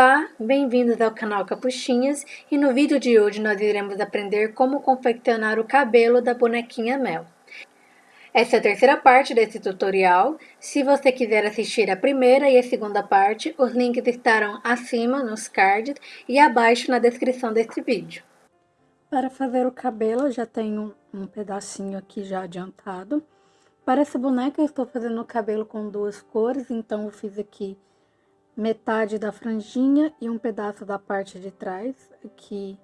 Olá, bem-vindos ao canal Capuchinhas e no vídeo de hoje nós iremos aprender como confeccionar o cabelo da bonequinha Mel. Essa é a terceira parte desse tutorial, se você quiser assistir a primeira e a segunda parte, os links estarão acima nos cards e abaixo na descrição desse vídeo. Para fazer o cabelo já tenho um pedacinho aqui já adiantado. Para essa boneca eu estou fazendo o cabelo com duas cores, então eu fiz aqui metade da franjinha e um pedaço da parte de trás, aqui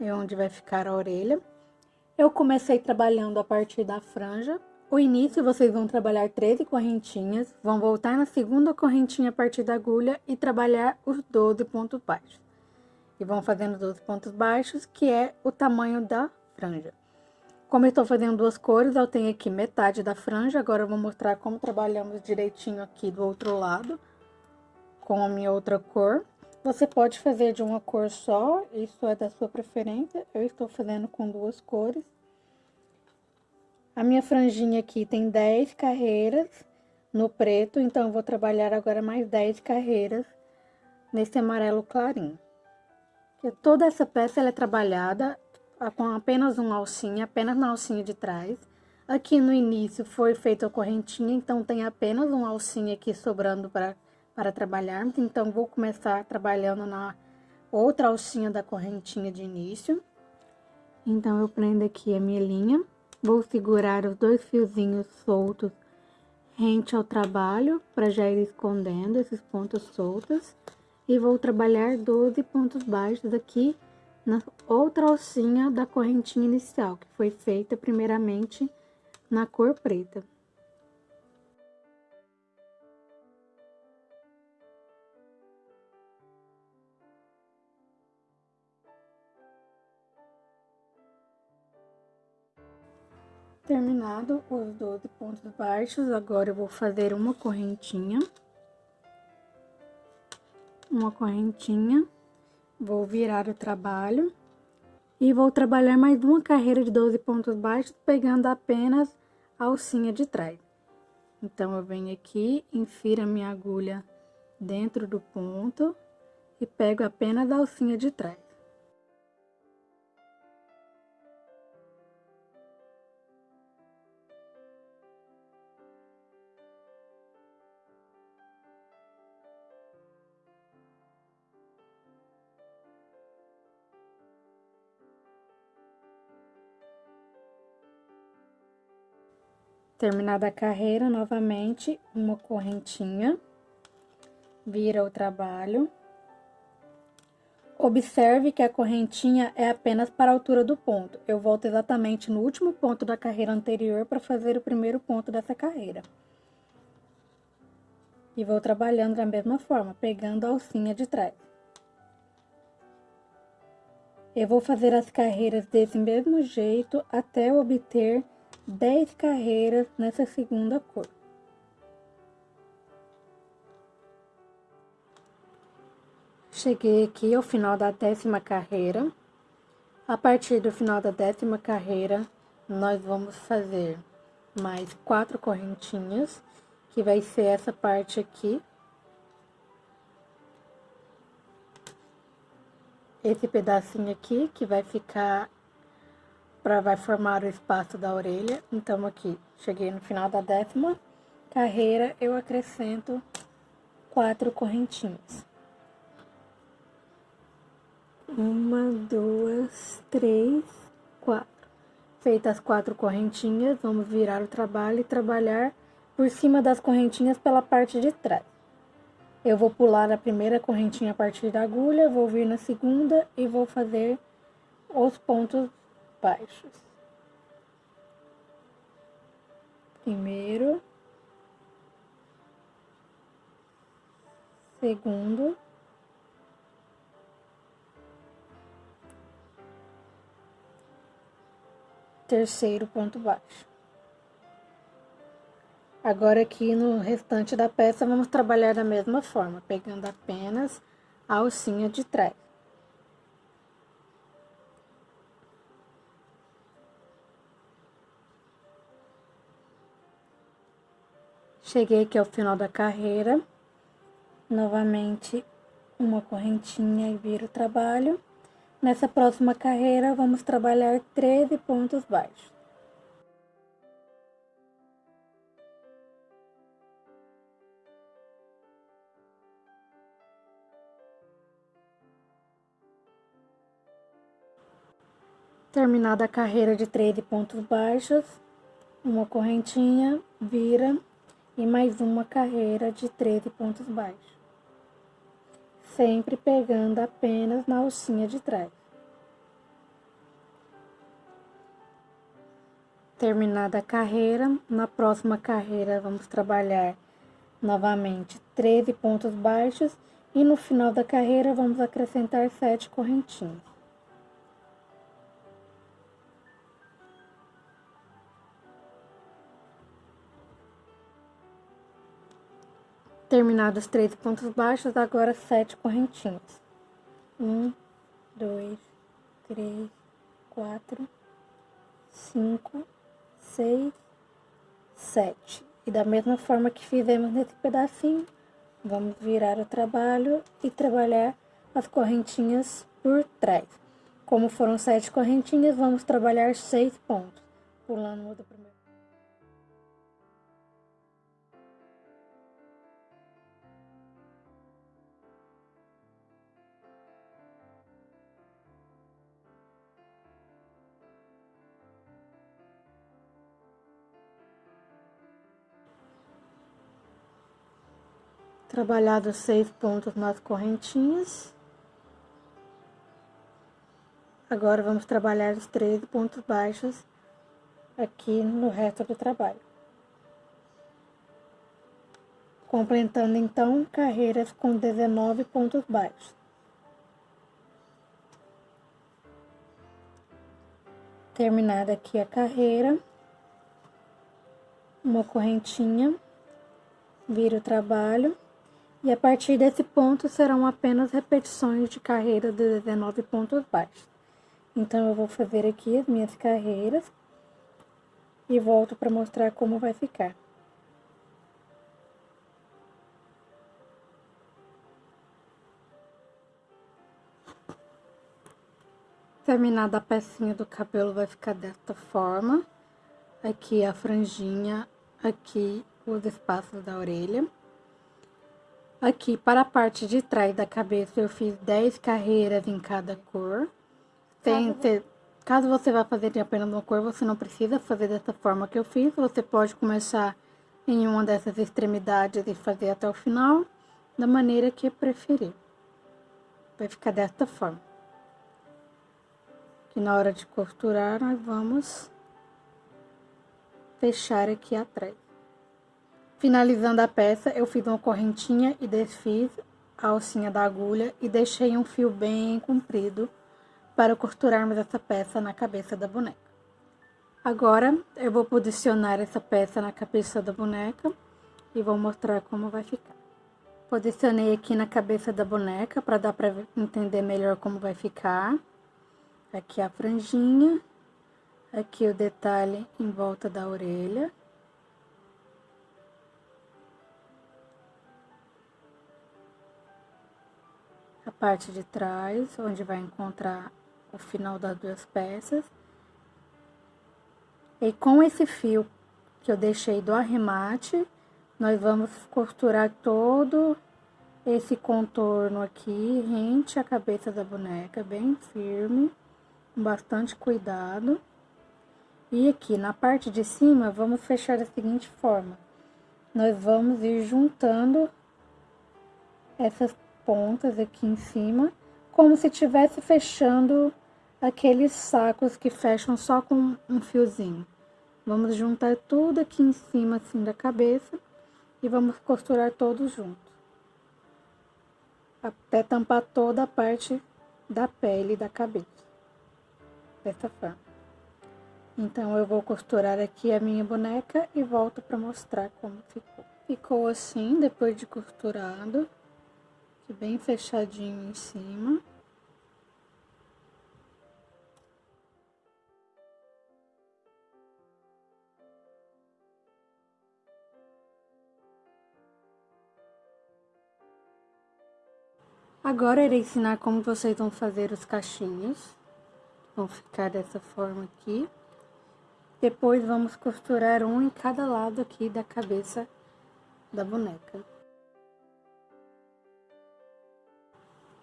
é onde vai ficar a orelha. Eu comecei trabalhando a partir da franja. O início vocês vão trabalhar 13 correntinhas, vão voltar na segunda correntinha a partir da agulha e trabalhar os 12 pontos baixos. E vão fazendo 12 pontos baixos, que é o tamanho da franja. Como eu estou fazendo duas cores, eu tenho aqui metade da franja, agora eu vou mostrar como trabalhamos direitinho aqui do outro lado com a minha outra cor. Você pode fazer de uma cor só, isso é da sua preferência. Eu estou fazendo com duas cores. A minha franjinha aqui tem 10 carreiras no preto, então eu vou trabalhar agora mais 10 carreiras nesse amarelo clarinho. Toda essa peça é trabalhada com apenas uma alcinha, apenas na alcinha de trás. Aqui no início foi feita a correntinha, então tem apenas uma alcinha aqui sobrando para para trabalharmos. Então, vou começar trabalhando na outra alcinha da correntinha de início. Então, eu prendo aqui a minha linha, vou segurar os dois fiozinhos soltos rente ao trabalho, para já ir escondendo esses pontos soltos. E vou trabalhar 12 pontos baixos aqui na outra alcinha da correntinha inicial, que foi feita primeiramente na cor preta. Terminado os 12 pontos baixos, agora eu vou fazer uma correntinha. Uma correntinha. Vou virar o trabalho. E vou trabalhar mais uma carreira de 12 pontos baixos, pegando apenas a alcinha de trás. Então, eu venho aqui, infiro a minha agulha dentro do ponto e pego apenas a alcinha de trás. Terminada a carreira, novamente, uma correntinha, vira o trabalho. Observe que a correntinha é apenas para a altura do ponto. Eu volto exatamente no último ponto da carreira anterior para fazer o primeiro ponto dessa carreira. E vou trabalhando da mesma forma, pegando a alcinha de trás. Eu vou fazer as carreiras desse mesmo jeito até obter 10 carreiras nessa segunda cor. Cheguei aqui ao final da décima carreira. A partir do final da décima carreira, nós vamos fazer mais quatro correntinhas, que vai ser essa parte aqui. Esse pedacinho aqui, que vai ficar para vai formar o espaço da orelha. Então, aqui, cheguei no final da décima carreira, eu acrescento quatro correntinhas. Uma, duas, três, quatro. Feitas as quatro correntinhas, vamos virar o trabalho e trabalhar por cima das correntinhas pela parte de trás. Eu vou pular a primeira correntinha a partir da agulha, vou vir na segunda e vou fazer os pontos baixos. Primeiro, segundo, terceiro ponto baixo. Agora aqui no restante da peça vamos trabalhar da mesma forma, pegando apenas a alcinha de trás. Cheguei aqui ao final da carreira, novamente uma correntinha e vira o trabalho. Nessa próxima carreira, vamos trabalhar 13 pontos baixos. Terminada a carreira de 13 pontos baixos, uma correntinha, vira e mais uma carreira de 13 pontos baixos. Sempre pegando apenas na alcinha de trás. Terminada a carreira, na próxima carreira vamos trabalhar novamente 13 pontos baixos e no final da carreira vamos acrescentar 7 correntinhas. Terminados três pontos baixos, agora sete correntinhas. Um, dois, três, quatro, cinco, seis, sete. E da mesma forma que fizemos nesse pedacinho, vamos virar o trabalho e trabalhar as correntinhas por trás. Como foram sete correntinhas, vamos trabalhar seis pontos, pulando o do primeiro. Trabalhado seis pontos nas correntinhas. Agora vamos trabalhar os 13 pontos baixos aqui no resto do trabalho. Completando então carreiras com 19 pontos baixos. Terminada aqui a carreira, uma correntinha, vira o trabalho e a partir desse ponto serão apenas repetições de carreira de 19 pontos baixos. Então, eu vou fazer aqui as minhas carreiras e volto para mostrar como vai ficar. Terminada a pecinha do cabelo, vai ficar desta forma. Aqui a franjinha, aqui os espaços da orelha. Aqui, para a parte de trás da cabeça, eu fiz 10 carreiras em cada cor. Tem, caso, caso você vá fazer apenas uma cor, você não precisa fazer dessa forma que eu fiz. Você pode começar em uma dessas extremidades e fazer até o final, da maneira que preferir. Vai ficar desta forma. Que na hora de costurar, nós vamos fechar aqui atrás. Finalizando a peça, eu fiz uma correntinha e desfiz a alcinha da agulha e deixei um fio bem comprido para costurarmos essa peça na cabeça da boneca. Agora, eu vou posicionar essa peça na cabeça da boneca e vou mostrar como vai ficar. Posicionei aqui na cabeça da boneca para dar para entender melhor como vai ficar. Aqui a franjinha, aqui o detalhe em volta da orelha. Parte de trás, onde vai encontrar o final das duas peças. E com esse fio que eu deixei do arremate, nós vamos costurar todo esse contorno aqui, rente à cabeça da boneca, bem firme, com bastante cuidado. E aqui na parte de cima, vamos fechar da seguinte forma. Nós vamos ir juntando essas pontas aqui em cima, como se estivesse fechando aqueles sacos que fecham só com um fiozinho. Vamos juntar tudo aqui em cima, assim, da cabeça, e vamos costurar todos juntos. Até tampar toda a parte da pele da cabeça. Dessa forma. Então, eu vou costurar aqui a minha boneca e volto para mostrar como ficou. Ficou assim, depois de costurado bem fechadinho em cima. Agora irei ensinar como vocês vão fazer os cachinhos. Vão ficar dessa forma aqui. Depois vamos costurar um em cada lado aqui da cabeça da boneca.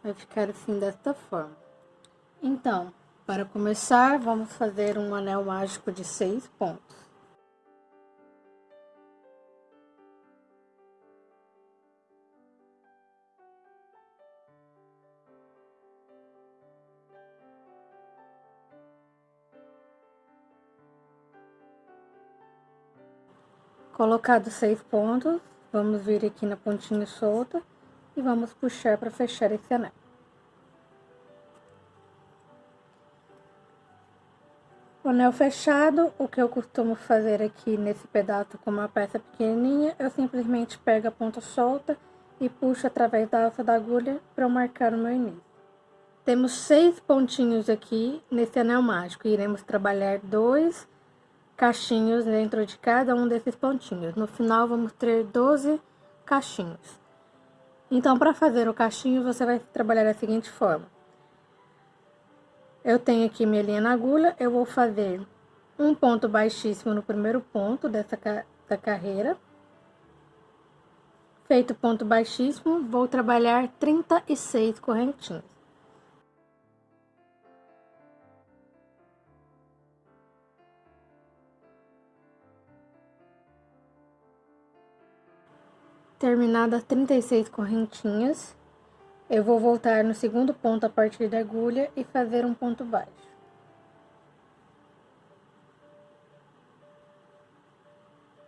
Vai ficar assim desta forma. Então, para começar, vamos fazer um anel mágico de seis pontos. Colocados seis pontos, vamos vir aqui na pontinha solta e vamos puxar para fechar esse anel. O anel fechado, o que eu costumo fazer aqui nesse pedaço com uma peça pequenininha, eu simplesmente pego a ponta solta e puxo através da alça da agulha para marcar o meu início. Temos seis pontinhos aqui nesse anel mágico, iremos trabalhar dois cachinhos dentro de cada um desses pontinhos. No final, vamos ter 12 cachinhos. Então, para fazer o cachinho, você vai trabalhar da seguinte forma. Eu tenho aqui minha linha na agulha, eu vou fazer um ponto baixíssimo no primeiro ponto dessa da carreira. Feito ponto baixíssimo, vou trabalhar 36 correntinhas. Terminadas 36 correntinhas, eu vou voltar no segundo ponto a partir da agulha e fazer um ponto baixo.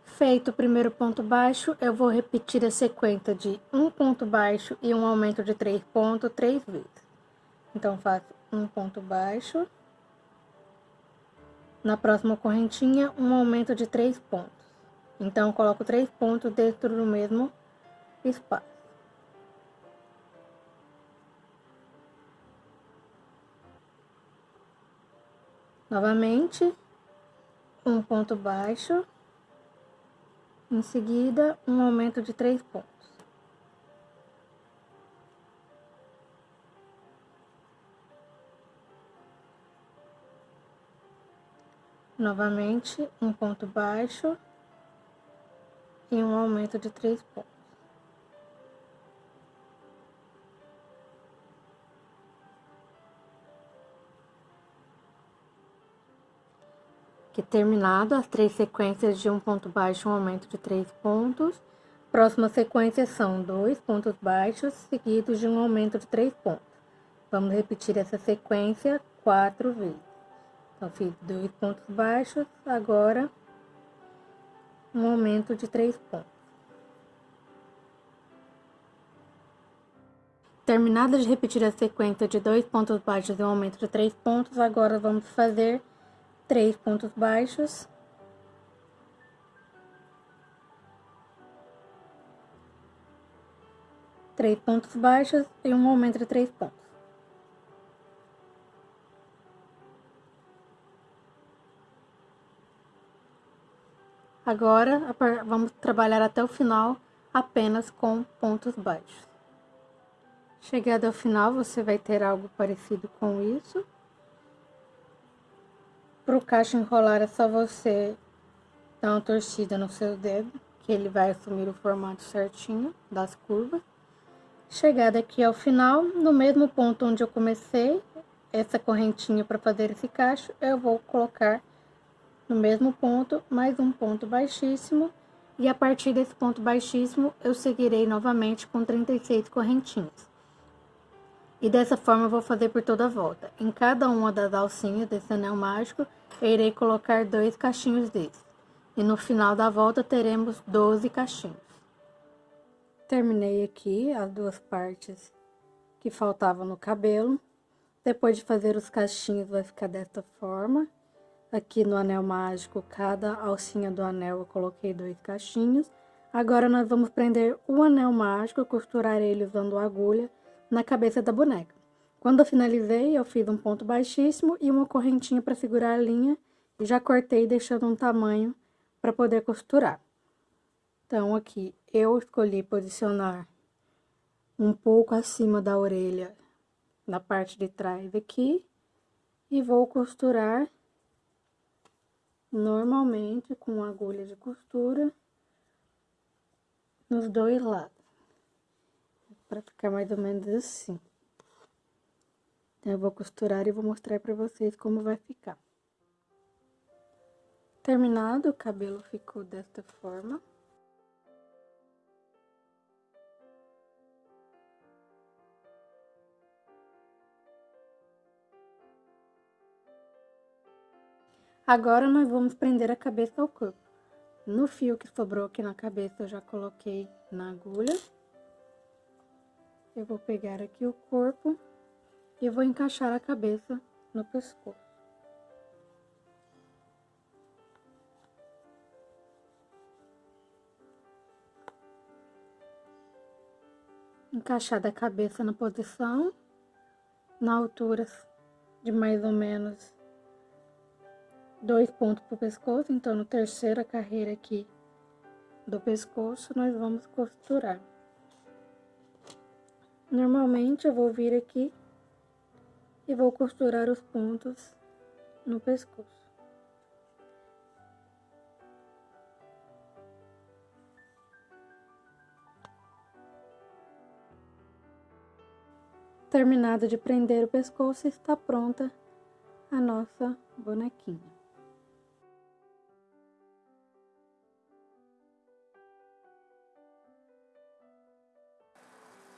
Feito o primeiro ponto baixo, eu vou repetir a sequência de um ponto baixo e um aumento de três pontos três vezes. Então, faço um ponto baixo. Na próxima correntinha, um aumento de três pontos. Então, coloco três pontos dentro do mesmo espaço. Novamente, um ponto baixo, em seguida, um aumento de três pontos. Novamente, um ponto baixo e um aumento de três pontos. Que terminado as três sequências de um ponto baixo, um aumento de três pontos. Próxima sequência são dois pontos baixos, seguidos de um aumento de três pontos. Vamos repetir essa sequência quatro vezes. Então, fiz dois pontos baixos, agora um aumento de três pontos. Terminada de repetir a sequência de dois pontos baixos e um aumento de três pontos, agora vamos fazer três pontos baixos. Três pontos baixos e um aumento de três pontos. Agora, vamos trabalhar até o final apenas com pontos baixos. Chegado ao final, você vai ter algo parecido com isso. Para o cacho enrolar é só você dar uma torcida no seu dedo, que ele vai assumir o formato certinho das curvas. Chegada aqui ao final, no mesmo ponto onde eu comecei essa correntinha para fazer esse cacho, eu vou colocar no mesmo ponto mais um ponto baixíssimo e a partir desse ponto baixíssimo eu seguirei novamente com 36 correntinhas. E dessa forma vou fazer por toda a volta. Em cada uma das alcinhas desse anel mágico, irei colocar dois cachinhos desses. E no final da volta teremos 12 cachinhos. Terminei aqui as duas partes que faltavam no cabelo. Depois de fazer os cachinhos vai ficar desta forma. Aqui no anel mágico, cada alcinha do anel eu coloquei dois cachinhos. Agora nós vamos prender o anel mágico, costurar ele usando agulha na cabeça da boneca. Quando eu finalizei, eu fiz um ponto baixíssimo e uma correntinha para segurar a linha e já cortei deixando um tamanho para poder costurar. Então, aqui eu escolhi posicionar um pouco acima da orelha, na parte de trás aqui, e vou costurar normalmente com agulha de costura nos dois lados, para ficar mais ou menos assim. Eu vou costurar e vou mostrar para vocês como vai ficar. Terminado, o cabelo ficou desta forma. Agora, nós vamos prender a cabeça ao corpo. No fio que sobrou aqui na cabeça, eu já coloquei na agulha. Eu vou pegar aqui o corpo e vou encaixar a cabeça no pescoço. Encaixada a cabeça na posição, na altura de mais ou menos dois pontos pro pescoço, então no terceira carreira aqui do pescoço, nós vamos costurar. Normalmente, eu vou vir aqui e vou costurar os pontos no pescoço. Terminado de prender o pescoço, está pronta a nossa bonequinha.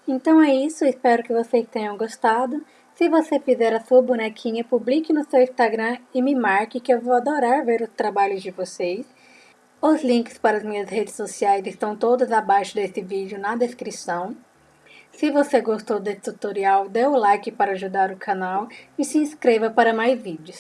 Então é isso, espero que vocês tenham gostado. Se você fizer a sua bonequinha, publique no seu Instagram e me marque que eu vou adorar ver os trabalhos de vocês. Os links para as minhas redes sociais estão todos abaixo desse vídeo na descrição. Se você gostou desse tutorial, dê o like para ajudar o canal e se inscreva para mais vídeos.